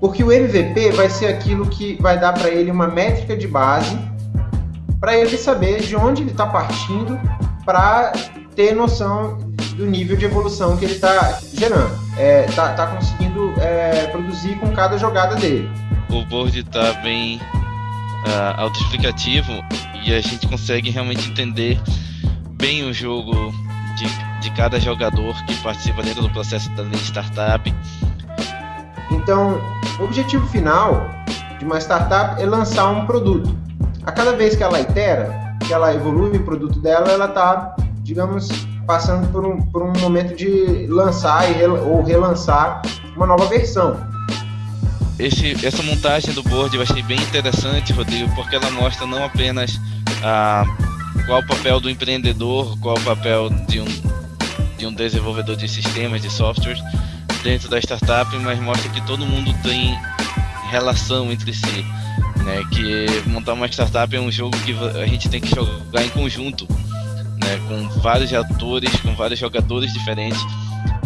o MVP vai ser aquilo que vai dar para ele uma métrica de base para ele saber de onde ele está partindo para ter noção do nível de evolução que ele está gerando, está é, tá, tá conseguindo é, produzir com cada jogada dele. O board está bem uh, autoexplicativo e a gente consegue realmente entender bem o jogo de, de cada jogador que participa dentro do processo da startup. Então, o objetivo final de uma startup é lançar um produto. A cada vez que ela itera, que ela evolui o produto dela, ela está, digamos, passando por um, por um momento de lançar e, ou relançar uma nova versão. Esse, essa montagem do board eu achei bem interessante, Rodrigo, porque ela mostra não apenas a, qual o papel do empreendedor, qual o papel de um, de um desenvolvedor de sistemas, de softwares dentro da startup, mas mostra que todo mundo tem relação entre si. Né? Que montar uma startup é um jogo que a gente tem que jogar em conjunto né, com vários atores, com vários jogadores diferentes,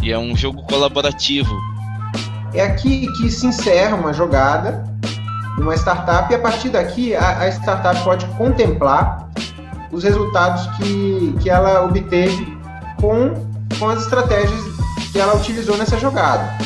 e é um jogo colaborativo. É aqui que se encerra uma jogada uma startup, e a partir daqui a, a startup pode contemplar os resultados que, que ela obteve com, com as estratégias que ela utilizou nessa jogada.